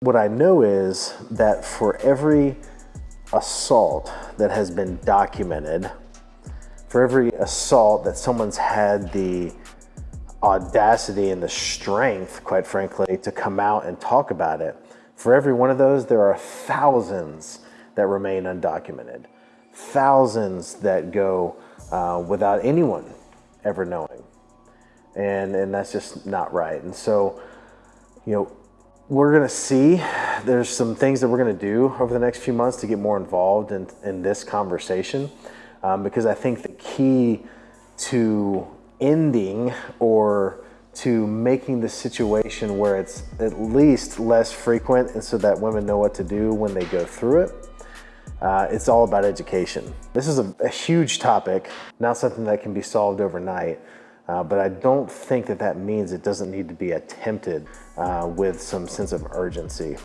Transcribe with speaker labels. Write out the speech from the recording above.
Speaker 1: What I know is that for every assault that has been documented, for every assault that someone's had the audacity and the strength, quite frankly, to come out and talk about it, for every one of those, there are thousands that remain undocumented, thousands that go uh, without anyone ever knowing. And, and that's just not right. And so, you know, we're going to see there's some things that we're going to do over the next few months to get more involved in, in this conversation um, because I think the key to ending or to making the situation where it's at least less frequent and so that women know what to do when they go through it. Uh, it's all about education. This is a, a, huge topic, not something that can be solved overnight, uh, but I don't think that that means it doesn't need to be attempted uh, with some sense of urgency.